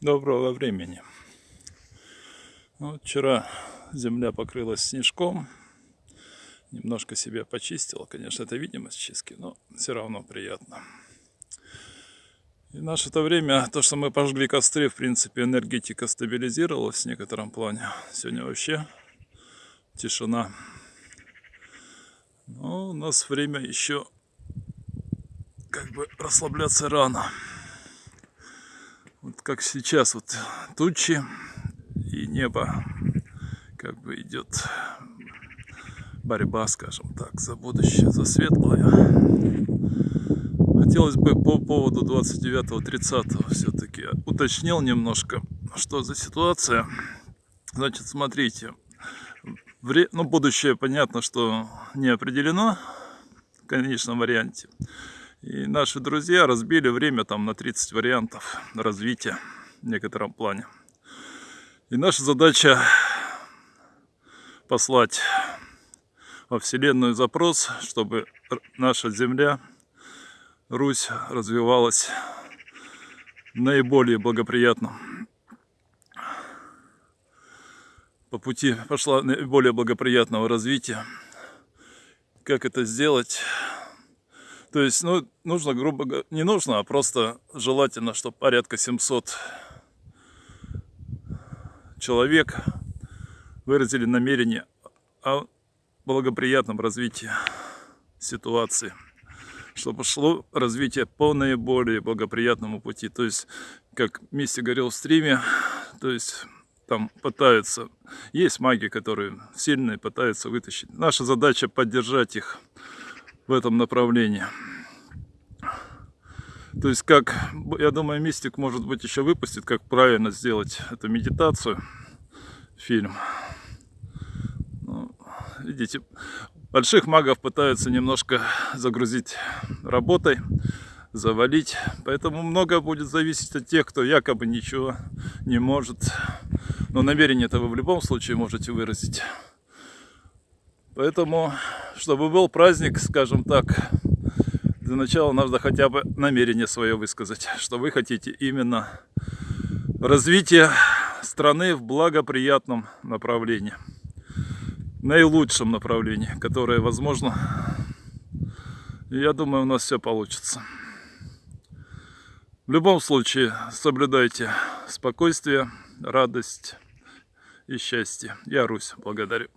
Доброго времени. Вот вчера земля покрылась снежком. Немножко себя почистила. Конечно, это видимость чистки, но все равно приятно. И наше то время, то, что мы пожгли костры, в принципе, энергетика стабилизировалась в некотором плане. Сегодня вообще тишина. Но у нас время еще как бы расслабляться рано вот как сейчас вот тучи и небо как бы идет борьба, скажем так, за будущее, за светлое. Хотелось бы по поводу 29-30 все-таки уточнил немножко, что за ситуация. Значит, смотрите, вре... ну, будущее понятно, что не определено в конечном варианте. И наши друзья разбили время там на 30 вариантов развития в некотором плане. И наша задача послать во Вселенную запрос, чтобы наша Земля, Русь развивалась наиболее благоприятно. По пути пошла наиболее благоприятного развития. Как это сделать? То есть, ну, нужно, грубо говоря, не нужно, а просто желательно, чтобы порядка 700 человек выразили намерение о благоприятном развитии ситуации, чтобы шло развитие по наиболее благоприятному пути. То есть, как Мисси говорил в стриме, то есть там пытаются, есть маги, которые сильные, пытаются вытащить. Наша задача поддержать их в этом направлении. То есть, как, я думаю, Мистик, может быть, еще выпустит, как правильно сделать эту медитацию, фильм. Ну, видите, больших магов пытаются немножко загрузить работой, завалить. Поэтому много будет зависеть от тех, кто якобы ничего не может. Но намерение-то вы в любом случае можете выразить. Поэтому, чтобы был праздник, скажем так, для начала надо хотя бы намерение свое высказать, что вы хотите именно развития страны в благоприятном направлении, наилучшем направлении, которое возможно. Я думаю, у нас все получится. В любом случае, соблюдайте спокойствие, радость и счастье. Я Русь, благодарю.